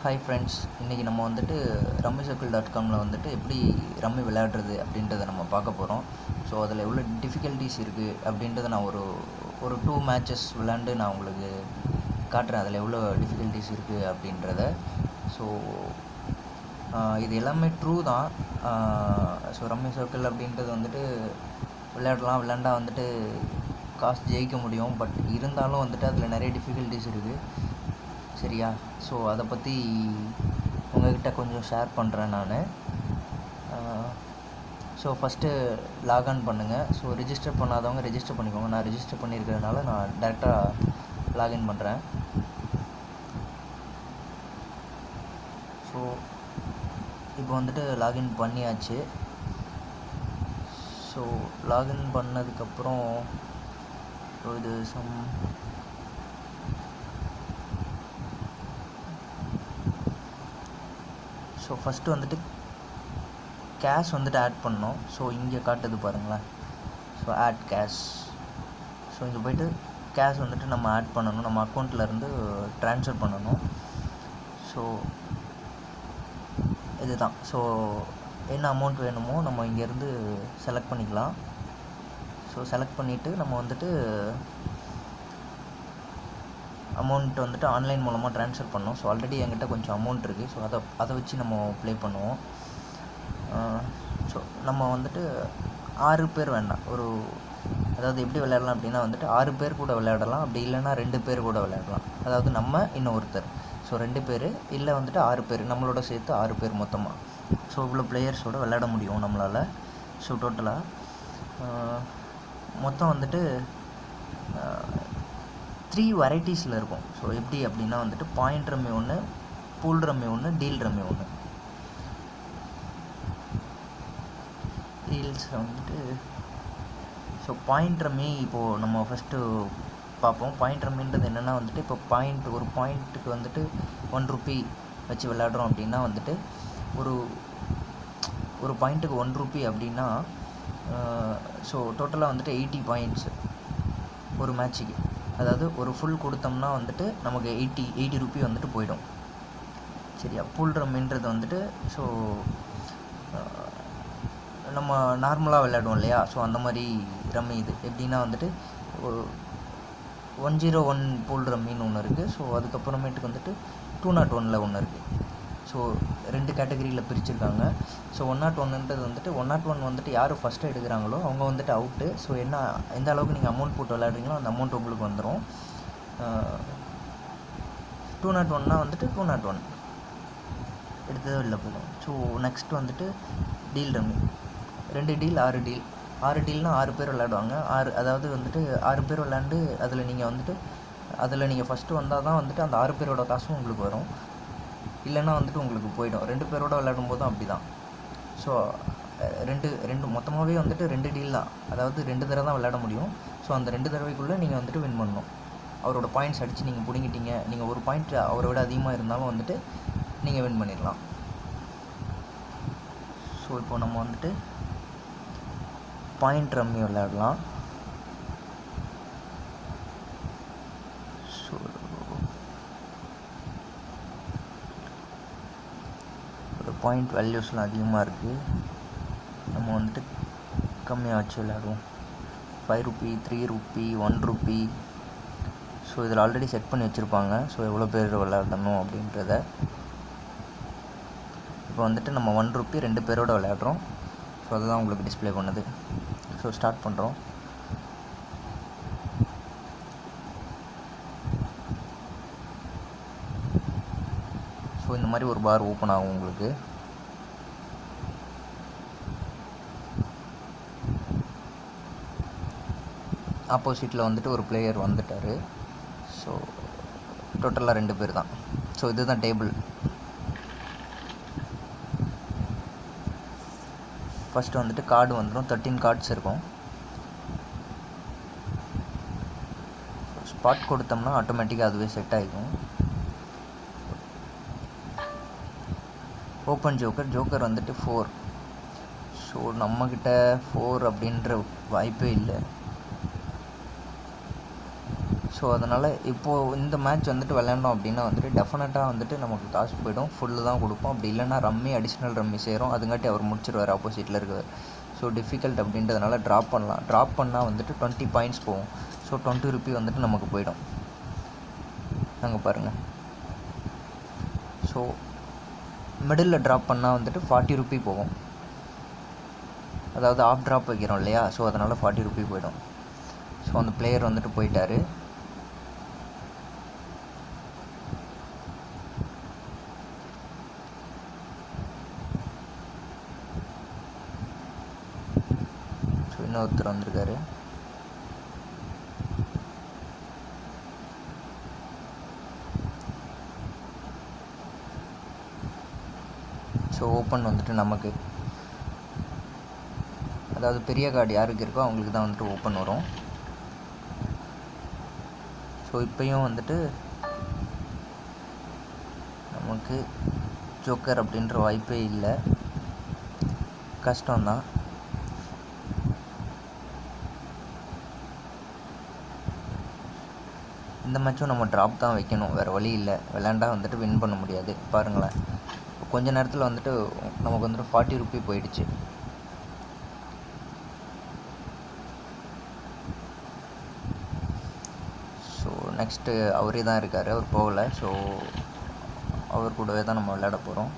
Hi friends இன்றைக்கி நம்ம வந்துட்டு ரம்மி சர்க்கிள் டாட் காமில் வந்துட்டு எப்படி ரம்மி விளையாடுறது அப்படின்றத நம்ம பார்க்க போகிறோம் ஸோ அதில் எவ்வளோ டிஃபிகல்ட்டிஸ் இருக்குது அப்படின்றத நான் ஒரு ஒரு டூ மேட்சஸ் விளாண்டு நான் உங்களுக்கு காட்டுறேன். அதில் எவ்வளோ டிஃபிகல்ட்டிஸ் இருக்குது அப்படின்றத. ஸோ இது எல்லாமே ட்ரூ தான். ஸோ ரம்மி சர்க்கிள் அப்படின்றது வந்துட்டு விளையாடலாம். விளையாண்டா வந்துட்டு காசு ஜெயிக்க முடியும். பட் இருந்தாலும் வந்துட்டு அதில் நிறைய டிஃபிகல்ட்டிஸ் இருக்குது சரியா? ஸோ அதை பற்றி உங்கள்கிட்ட கொஞ்சம் ஷேர் பண்ணுறேன் நான். ஸோ ஃபஸ்ட்டு லாக்ஆன் பண்ணுங்கள் ஸோ ரிஜிஸ்டர் பண்ணாதவங்க ரிஜிஸ்டர் பண்ணிக்கோங்க. நான் ரிஜிஸ்டர் பண்ணியிருக்கிறதுனால நான் டேரெக்டாக லாகின் பண்ணுறேன் ஸோ இப்போ வந்துட்டு லாகின் பண்ணியாச்சு. ஸோ லாகின் பண்ணதுக்கப்புறம் இது சம் ஸோ ஃபஸ்ட்டு வந்துட்டு கேஷ் வந்துட்டு ஆட் பண்ணோம் ஸோ இங்கே காட்டுது பாருங்களேன். ஸோ ஆட் கேஷ் ஸோ இங்கே போய்ட்டு கேஷ் வந்துட்டு நம்ம ஆட் பண்ணணும். நம்ம அக்கௌண்ட்லேருந்து ட்ரான்ஸ்ஃபர் பண்ணணும். ஸோ இதுதான். ஸோ என்ன அமௌண்ட் வேணுமோ நம்ம இங்கேருந்து செலக்ட் பண்ணிக்கலாம். ஸோ செலக்ட் பண்ணிவிட்டு நம்ம வந்துட்டு அமௌண்ட் வந்துட்டு ஆன்லைன் மூலமாக ட்ரான்ஸ்ஃபர் பண்ணோம். ஸோ ஆல்ரெடி என்கிட்ட கொஞ்சம் அமௌண்ட் இருக்குது ஸோ அதை அதை வச்சு நம்ம ப்ளே பண்ணுவோம். ஸோ நம்ம வந்துட்டு ஆறு பேர் வேண்டாம். ஒரு அதாவது எப்படி விளையாடலாம் அப்படின்னா வந்துட்டு ஆறு பேர் கூட விளையாடலாம். அப்படி இல்லைன்னா ரெண்டு பேர் கூட விளையாடலாம். அதாவது நம்ம இன்னொருத்தர். ஸோ ரெண்டு பேர் இல்லை வந்துட்டு ஆறு பேர். நம்மளோட சேர்த்து ஆறு பேர் மொத்தமாக ஸோ இவ்வளோ பிளேயர்ஸோடு விளையாட முடியும் நம்மளால். ஸோ டோட்டலாக மொத்தம் வந்துட்டு த்ரீ வெரைட்டிஸில் இருக்கும். ஸோ எப்படி அப்படின்னா வந்துட்டு பாயிண்ட் ரம்மி ஒன்று பூல் ரம்மி ஒன்று டீல் ரம்மி ஒன்று டீல்ஸ் வந்துட்டு ஸோ பாயிண்ட் ரம்மி இப்போது நம்ம ஃபஸ்ட்டு பார்ப்போம். பாயிண்ட் ரம்மின்றது என்னென்னா வந்துட்டு இப்போ பாயிண்ட் ஒரு பாயிண்ட்டுக்கு வந்துட்டு ஒன் ருப்பி வச்சு விளையாடுறோம் அப்படின்னா வந்துட்டு ஒரு ஒரு பாயிண்ட்டுக்கு ஒன் ருப்பி அப்படின்னா ஸோ டோட்டலாக வந்துட்டு எயிட்டி பாயிண்ட்ஸு ஒரு மேட்ச்சுக்கு அதாவது ஒரு ஃபுல் கொடுத்தோம்னா வந்துட்டு நமக்கு எயிட்டி எயிட்டி ருப்பி வந்துட்டு போயிடும். சரியா? புல் ரம்மின்றது வந்துட்டு ஸோ நம்ம நார்மலாக விளையாடுவோம் இல்லையா? ஸோ அந்த மாதிரி ரம்மி இது. எப்படின்னா வந்துட்டு ஒன் ஜீரோ ஒன் பூல் ரம்மின்னு ஒன்று இருக்குது ஸோ அதுக்கப்புறமேட்டுக்கு வந்துட்டு டூ நாட் ஒனில் ஒன்று இருக்குது ஸோ ரெண்டு கேட்டகரியில் பிரிச்சுருக்காங்க. ஸோ ஒன் நாட் ஒன்றுன்றது வந்துட்டு ஒன் நாட் ஒன் வந்துட்டு யார் ஃபஸ்ட்டு எடுக்கிறாங்களோ அவங்க வந்துட்டு அவுட்டு ஸோ என்ன எந்த அளவுக்கு நீங்கள் அமௌண்ட் போட்டு விளையாடுறீங்களோ அந்த அமௌண்ட் உங்களுக்கு வந்துடும் டூ uh, நாட் ஒன்னா வந்துட்டு டூ நாட் ஒன் எடுத்ததோ இல்லை போதும் ஸோ நெக்ஸ்ட் வந்துட்டு டீல் ரம்மி ரெண்டு டீல் ஆறு டீல் ஆறு டீல்னால் ஆறு பேர் விளையாடுவாங்க. ஆறு அதாவது வந்துட்டு ஆறு பேர் விளையாண்டு அதில் நீங்கள் வந்துட்டு அதில் நீங்கள் ஃபஸ்ட்டு வந்தால் தான் வந்துட்டு அந்த ஆறு பேரோட காசும் உங்களுக்கு வரும். இல்லைன்னா வந்துட்டு உங்களுக்கு போயிடும். ரெண்டு பேரோட விளையாடும் போதும் அப்படி தான் ஸோ ரெண்டு ரெண்டு மொத்தமாகவே வந்துட்டு ரெண்டு டீல் தான். அதாவது ரெண்டு தடவை தான் விளையாட முடியும். ஸோ அந்த ரெண்டு தடவைக்குள்ளே நீங்கள் வந்துட்டு வின் பண்ணணும். அவரோட பாயிண்ட்ஸ் அடித்து நீங்கள் பிடுங்கிட்டீங்க. நீங்கள் ஒரு பாயிண்ட் அவரை விட அதிகமாக இருந்தாலும் வந்துட்டு நீங்கள் வின் பண்ணிடலாம். ஸோ இப்போ நம்ம வந்துட்டு பாயிண்ட் ரம்மி விளையாடலாம் ஸோ பாயிண்ட் வேல்யூஸ்லாம் அதிகமாக இருக்குது நம்ம வந்துட்டு கம்மியாக வச்சு விளையாடுவோம். Five rupee three rupee one rupee so இதில் ஆல்ரெடி செட் பண்ணி வச்சுருப்பாங்க. ஸோ எவ்வளோ பேர் விளையாடணும் அப்படின்றத. இப்போ வந்துட்டு நம்ம ஒன் ருப்பி ரெண்டு பேரோட விளையாடுறோம். ஸோ அதுதான் உங்களுக்கு டிஸ்பிளே பண்ணுது. ஸோ ஸ்டார்ட் பண்ணுறோம் ஸோ இந்த மாதிரி ஒரு பார் ஓப்பன் ஆகும் உங்களுக்கு. ஆப்போசிட்டில் வந்துட்டு ஒரு பிளேயர் வந்துட்டார். ஸோ டோட்டலாக ரெண்டு பேர் தான். ஸோ இதுதான் டேபிள் ஃபஸ்ட்டு வந்துட்டு கார்டு வந்துடும் தேர்ட்டின் கார்ட்ஸ் இருக்கும். ஸ்பாட் கொடுத்தோம்னா ஆட்டோமேட்டிக்காக அதுவே செட் ஆகிக்கும் ஓப்பன் ஜோக்கர் ஜோக்கர் வந்துட்டு ஃபோர் ஸோ நம்மக்கிட்ட ஃபோர் அப்படின்ற வாய்ப்பே இல்லை. ஸோ அதனால் இப்போது இந்த மேட்ச் வந்துட்டு விளையாண்டோம் அப்படின்னா வந்துட்டு டெஃபினட்டாக வந்துட்டு நமக்கு காசு போயிடும். ஃபுல்லு தான் கொடுப்போம். அப்படி இல்லைன்னா ரம்மி அடிஷ்னல் ரம்மி சேரும். அதுங்காட்டி அவர் முடிச்சிடுவார் ஆப்போசிட்டில் இருக்கவர் ஸோ டிஃபிகல்ட் அப்படின்றதுனால ட்ராப் பண்ணலாம். ட்ராப் பண்ணால் வந்துட்டு டுவெண்ட்டி பாயிண்ட்ஸ் போகும். ஸோ டுவெண்ட்டி ருபி வந்துட்டு நமக்கு போயிடும். அங்கே பாருங்கள் ஸோ மிடில் ட்ராப் பண்ணால் வந்துட்டு ஃபார்ட்டி ருபி போகும். அதாவது ஆஃப் ட்ராப் வைக்கிறோம் இல்லையா? ஸோ அதனால் ஃபார்ட்டி ருபி போயிடும். ஸோ அந்த பிளேயர் வந்துட்டு போயிட்டார் ஸோ இன்னொருத்தர் வந்திருக்காரு? ஸோ ஓப்பன் வந்துட்டு நமக்கு. அதாவது பெரிய கார்டு யாருக்கு இருக்கோ அவங்களுக்கு தான் வந்துட்டு ஓப்பன் வரும். ஸோ இப்போயும் வந்துட்டு நமக்கு ஜோக்கர் அப்படின்ற வாய்ப்பே இல்லை. கஷ்டம்தான். இந்த மேட்சும் நம்ம ட்ராப் தான் வைக்கணும். வேறு வழி இல்லை. விளாண்டா வந்துட்டு வின் பண்ண முடியாது. பாருங்களேன். கொஞ்ச நேரத்தில் வந்துட்டு நமக்கு வந்துட்டு ஃபார்ட்டி ருப்பி போயிடுச்சு. ஸோ நெக்ஸ்ட்டு அவரே தான் இருக்கார். அவர் போகல. ஸோ அவர் கூடவே தான் நம்ம விளையாட போகிறோம்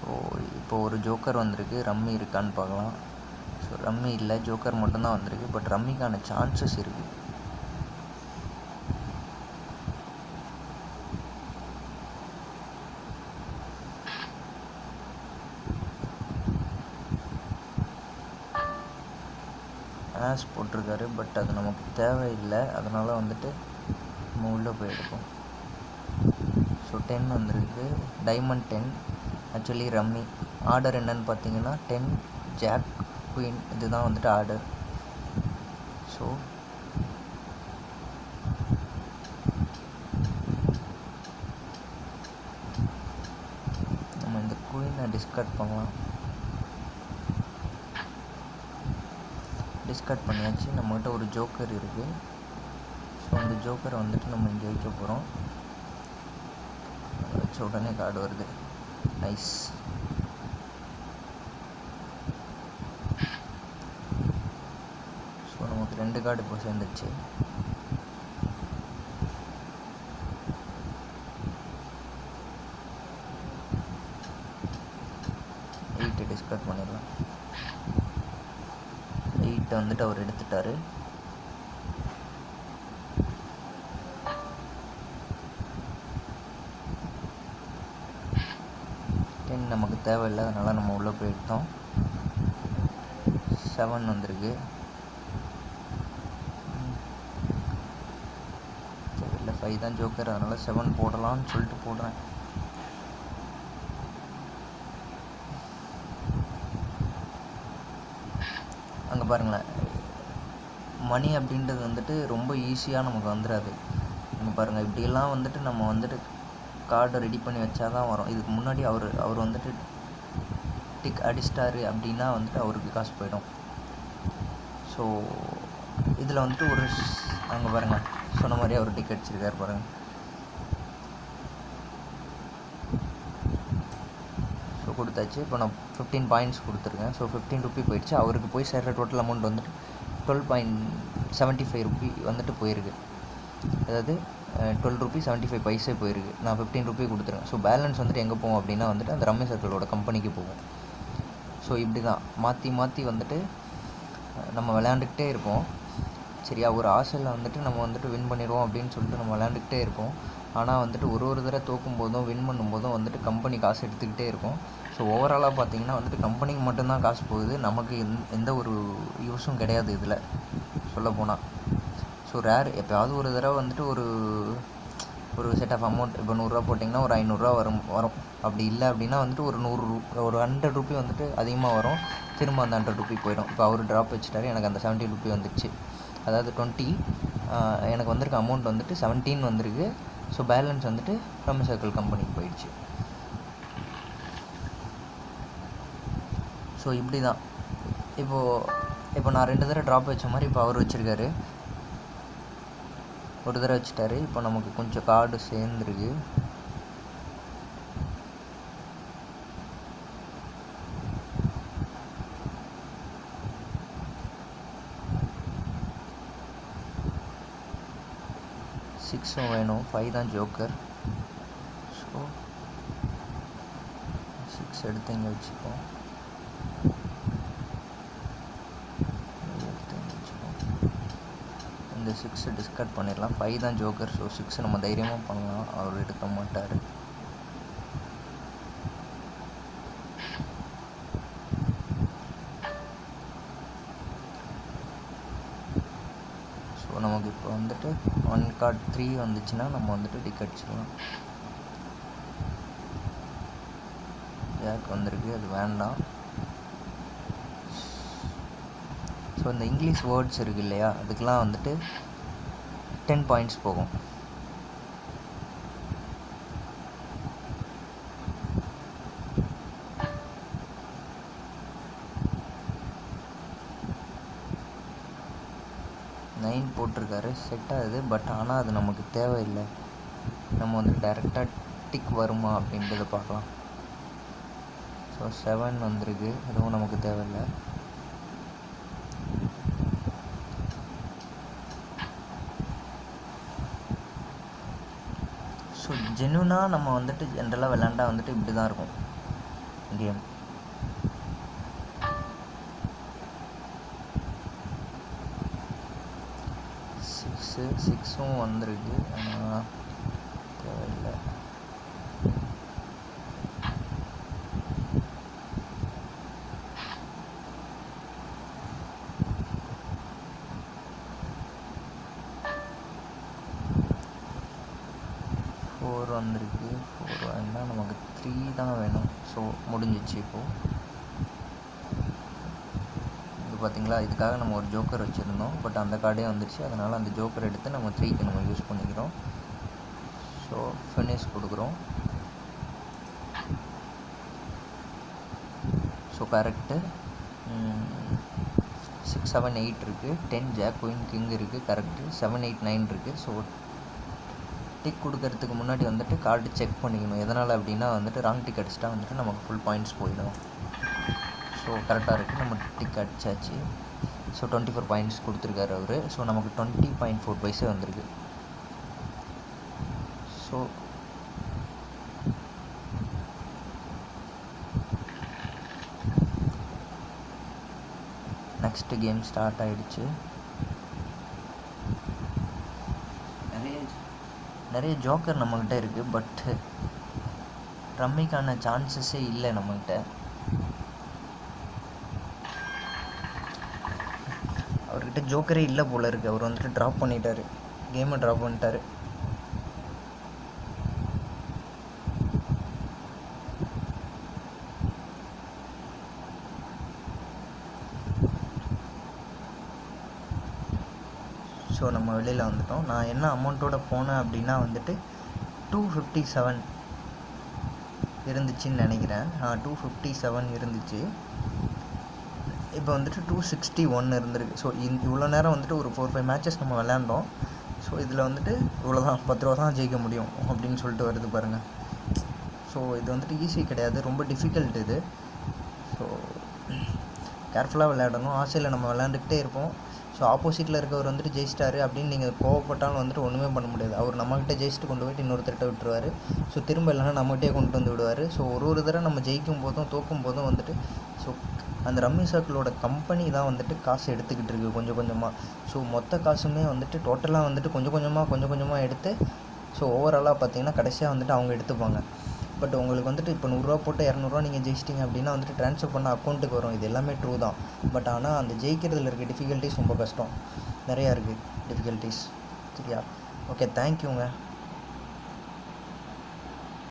ஸோ இப்போ ஒரு ஜோக்கர் வந்திருக்கு. ரம்மி இருக்கான்னு பார்க்கலாம். ஸோ ரம்மி இல்லை. ஜோக்கர் மட்டும்தான் வந்திருக்கு. பட் ரம்மிக்கான சான்சஸ் இருக்குது ஆஸ் போட்டிருக்காரு பட் அது நமக்கு தேவையில்லை. அதனால் வந்துட்டு நம்ம உள்ளே போயிருக்கோம் ஸோ டென் வந்திருக்கு. Diamond ten actually rummy order என்னன்னு பார்த்தீங்கன்னா டென் ஜாக் குயின் இதுதான் வந்துட்டு ஆர்டர் ஸோ நம்ம இந்த குயினை டிஸ்கட் பண்ணலாம். டிஸ்கார்ட் பண்ணியாச்சு. நம்மகிட்ட ஒரு ஜோக்கர் இருக்குது ஸோ அந்த ஜோக்கரை வந்துட்டு நம்ம இங்கே வைக்க போகிறோம் வச்ச உடனே கார்டு வருது. நைஸ் ஸோ நமக்கு ரெண்டு கார்டு இப்போ சேர்ந்துச்சு எயிட்டு டிஸ்கார்ட் பண்ணிடலாம். எயிட்டை வந்துட்டு அவர் எடுத்துட்டாரு. டென் நமக்கு தேவையில்லை அதனால் நம்ம உள்ளே போயிட்டோம். செவன் வந்திருக்கு. தேவையில்லை ஃபைவ் தான் ஜோக்கர் அதனால் செவன் போடலாம்னு சொல்லிட்டு போடுறேன். இப்போ பாருங்களேன். மணி அப்படின்றது வந்துட்டு ரொம்ப ஈஸியாக நமக்கு வந்துடாது இங்கே பாருங்கள் இப்படியெல்லாம் வந்துட்டு நம்ம வந்துட்டு கார்டை ரெடி பண்ணி வச்சா தான் வரும். இதுக்கு முன்னாடி அவர் அவர் வந்துட்டு டிக் அடிச்சிட்டாரு அப்படின்னா வந்துட்டு அவருக்கு காசு போயிடும். ஸோ இதில் வந்துட்டு ஒரு அங்கே பாருங்கள் சொன்ன மாதிரி அவர் டிக் அடிச்சிருக்காரு பாருங்கள் கொடுத்தாச்சு. இப்போ நான் ஃபிஃப்டீன் பாயிண்ட்ஸ் கொடுத்துருக்கேன். ஸோ ஃபிஃப்டீன் ருப்பி போயிடுச்சு. அவருக்கு போய் சேர்ற டோட்டல் அமௌண்ட் வந்துட்டு twelve point seventy five rupee வந்துட்டு போயிருக்கு. அதாவது twelve rupee seventy five paise போயிருக்கு. நான் ஃபிஃப்டீன் ருபி கொடுத்துருக்கேன். ஸோ பேலன்ஸ் வந்துட்டு எங்கே போகும் அப்படின்னா வந்துட்டு அந்த ரம்மி சர்க்கிளோட கம்பெனிக்கு போகும். ஸோ இப்படி தான் மாற்றி மாற்றி வந்துட்டு நம்ம விளையாண்டுக்கிட்டே இருப்போம். சரியா ஒரு ஆசையில் வந்துட்டு நம்ம வந்துட்டு வின் பண்ணிடுவோம் அப்படின்னு சொல்லிட்டு நம்ம விளையாண்டுக்கிட்டே இருப்போம். ஆனால் வந்துட்டு ஒரு ஒரு தடவை தோக்கும் போதும் வின் பண்ணும்போதும் வந்துட்டு கம்பெனி காசு எடுத்துக்கிட்டே இருக்கும். ஸோ ஓவராலாக பார்த்தீங்கன்னா வந்துட்டு கம்பெனிக்கு மட்டும்தான் காசு போகுது. நமக்கு எந் எந்த ஒரு யூஸும் கிடையாது இதில். சொல்லப்போனால் ஸோ ரேர் எப்போயாவது ஒரு தடவை வந்துட்டு ஒரு ஒரு செட் ஆஃப் அமௌண்ட் இப்போ நூறுரூவா போட்டிங்கன்னா ஒரு ஐநூறுரூவா வரும் வரும். அப்படி இல்லை அப்படின்னா வந்துட்டு ஒரு நூறு ரூ- ஒரு ஹண்ட்ரட் ருபி வந்துட்டு அதிகமாக வரும். திரும்ப அந்த ஹண்ட்ரட் ருபி போயிடும். இப்போ அவர் ட்ராப் வச்சுட்டாரு. எனக்கு அந்த செவன்ட்டி ருபி வந்துடுச்சு அதாவது டுவெண்ட்டி எனக்கு வந்திருக்க அமௌண்ட் வந்துட்டு செவன்டீன் வந்திருக்கு. ஸோ பேலன்ஸ் வந்துட்டு ரம்மி சர்க்கிள் கம்பெனிக்கு போயிடுச்சு. ஸோ இப்படி தான் இப்போது இப்போ நான் ரெண்டு தடவை ட்ராப் வச்ச மாதிரி இப்போ அவர் வச்சுருக்காரு. ஒரு தடவை வச்சுட்டாரு. இப்போ நமக்கு கொஞ்சம் கார்டு சேர்ந்துருக்கு. சிக்ஸும் வேணும். ஃபைவ் தான் ஜோக்கர். ஸோ சிக்ஸ் எடுத்து இங்கே வச்சுப்போம் இது எடுத்து இங்க வச்சுப்போம். இந்த சிக்ஸை டிஸ்கட் பண்ணிடலாம். ஃபைவ் தான் ஜோக்கர் ஸோ சிக்ஸ் நம்ம தைரியமாக பண்ணலாம். அவர் எடுக்க மாட்டார். ஸோ நமக்கு இப்போ வந்துட்டு ஒன் கார்ட் த்ரீ வந்துச்சுன்னா நம்ம வந்துட்டு டிக்கெட் செய்யலாம் ஜாக் வந்திருக்கு. அது வேண்டாம். ஸோ இந்த இங்கிலீஷ் வேர்ட்ஸ் இருக்கு இல்லையா? அதுக்கெலாம் வந்துட்டு டென் பாயிண்ட்ஸ் போகும். நைன் போட்டிருக்காரு. செட் ஆகுது. பட் ஆனால் அது நமக்கு தேவையில்லை. நம்ம வந்து டைரெக்டாக டிக் வருமா அப்படின்றத பார்க்கலாம். ஸோ செவன் வந்திருக்கு. அதுவும் நமக்கு தேவையில்லை ஸோ ஜென்யூனாக நம்ம வந்துட்டு ஜென்ரலாக விளாண்டா வந்துட்டு இப்படி தான் இருக்கும் கேம் சிக்ஸு சிக்ஸும் வந்துருக்கு ஆனால் தேவையில்லை ஃபோர் வந்திருக்கு ஃபோர் வேண்டாம் நமக்கு த்ரீ தான் வேணும் ஸோ முடிஞ்சிச்சு இப்போது இது பார்த்தீங்களா இதுக்காக நம்ம ஒரு ஜோக்கர் வச்சுருந்தோம். பட் அந்த கார்டே வந்துருச்சு. அதனால் அந்த ஜோக்கர் எடுத்து நம்ம த்ரீக்கு நம்ம யூஸ் பண்ணிக்கிறோம். ஸோ ஃபினிஷ் கொடுக்குறோம். So correct six seven eight இருக்குது டென் ஜாக் குயின் கிங் இருக்குது கரெக்டு செவன் எயிட் நைன் இருக்குது ஸோ டிக் கொடுக்கறதுக்கு முன்னாடி வந்துட்டு கார்டு செக் பண்ணிக்கணும். எதனால் அப்படின்னா வந்துட்டு ராங் டிக் அடிச்சிட்டா வந்துட்டு நமக்கு ஃபுல் பாயிண்ட்ஸ் போயிடும். ஸோ கரெக்டாக இருக்குது நம்ம டிக் அடிச்சாச்சு. ஸோ டுவெண்ட்டி ஃபோர் பாயிண்ட்ஸ் கொடுத்துருக்காரு அவர். ஸோ நமக்கு டுவெண்ட்டி பாயிண்ட் ஃபோர் பைஸே வந்திருக்கு. ஸோ நெக்ஸ்ட்டு கேம் ஸ்டார்ட் ஆகிடுச்சு நிறைய நிறைய ஜோக்கர் நம்மக்கிட்ட இருக்குது பட்டு ரம்மிக்கான சான்சஸே இல்லை நம்மக்கிட்ட அவர்கிட்ட ஜோக்கரே இல்லை போல இருக்குது அவர் வந்துட்டு ட்ராப் பண்ணிட்டாரு. கேமை ட்ராப் பண்ணிட்டாரு. ஸோ நம்ம வெளியில் வந்துட்டோம். நான் என்ன அமௌண்ட்டோட போனேன் அப்படின்னா வந்துட்டு டூ ஃபிஃப்டி செவன் இருந்துச்சுன்னு நினைக்கிறேன். டூ ஃபிஃப்டி செவன் இருந்துச்சு. இப்போ வந்துட்டு டூ சிக்ஸ்டி ஒன் இருந்திருக்கு. ஸோ இவ்வளோ நேரம் வந்துட்டு ஒரு ஃபோர் ஃபைவ் மேட்சஸ் நம்ம விளையாண்டோம். ஸோ இதில் வந்துட்டு இவ்வளோ தான் பத்து ரூபா தான் ஜெயிக்க முடியும் அப்படின்னு சொல்லிட்டு வருது பாருங்கள் ஸோ இது வந்துட்டு ஈஸி கிடையாது. ரொம்ப டிஃபிகல்ட் இது. ஸோ கேர்ஃபுல்லாக விளையாடணும். ஆசையில் நம்ம விளையாண்டுக்கிட்டே இருப்போம். ஸோ ஆப்போசிட்டில் இருக்கவர் வந்துட்டு ஜெயிச்சிட்டாரு. அப்படின்னு நீங்கள் கோவப்பட்டாலும் வந்துட்டு ஒன்றுமே பண்ண முடியாது. அவர் நம்மகிட்ட ஜெயிச்சுட்டு கொண்டு போயிட்டு இன்னொருத்தர்கிட்ட விட்டுருவார். ஸோ திரும்ப இல்லைன்னா நம்மகிட்டே கொண்டு வந்து விடுவார். ஸோ ஒரு ஒரு தடவை நம்ம ஜெயிக்கும் போதும் தோக்கும் போதும் வந்துட்டு ஸோ அந்த ரம்மி சர்க்கிளோட கம்பெனி தான் வந்துட்டு காசு எடுத்துக்கிட்டு இருக்குது கொஞ்சம் கொஞ்சமாக ஸோ மொத்த காசுமே வந்துட்டு டோட்டலாக வந்துட்டு கொஞ்சம் கொஞ்சமாக கொஞ்சம் கொஞ்சமாக எடுத்து ஸோ ஓவராலாக பார்த்தீங்கன்னா கடைசியாக வந்துட்டு அவங்க எடுத்துப்பாங்க. பட் உங்களுக்கு வந்துட்டு இப்போ நூறுரூவா போட்டு இரநூறுவா நீங்கள் ஜெயிச்சிட்டிங்க அப்படின்னா வந்துட்டு ட்ரான்ஸ்ஃபர் பண்ண அக்கௌண்ட்டுக்கு வரும். இது எல்லாமே ட்ரூ தான். பட் ஆனால் அந்த ஜெயிக்கிறதுல இருக்க டிஃபிகல்ட்டிஸ் ரொம்ப கஷ்டம். நிறையா இருக்குது டிஃபிகல்ட்டிஸ் சரியா? ஓகே தேங்க்யூங்க